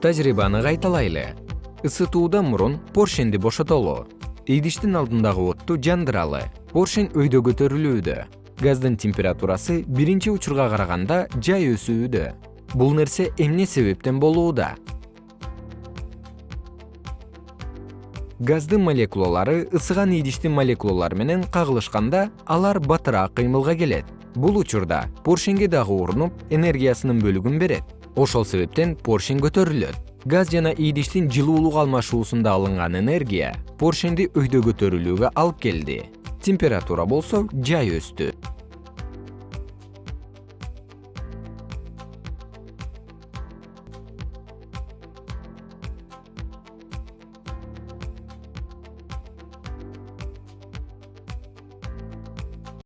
тажрыйбаны кайталайлы. Ысытуудан мурун поршенди бошотолу. Идиштин алдындагы отту жандыралы. Поршень өйдө көтөрүлүүдө. Газдын температурасы биринчи учурга караганда жай өсүүдө. Бул нерсе эмне себептен болууда? Газдын молекулалары ысыган идиштин молекулалары менен кагылышканда алар батыраак кыймылга келет бул учурда поршеньге дагы урунуп энергиясынын бөлүгүн берет. Ошол себептен поршень көтөрүлөт. Газ жана идиштин жылуулук алмашуусунда алынган энергия поршеньди өйдө көтөрүлүүгө алып келди. Температура болсо жай өстү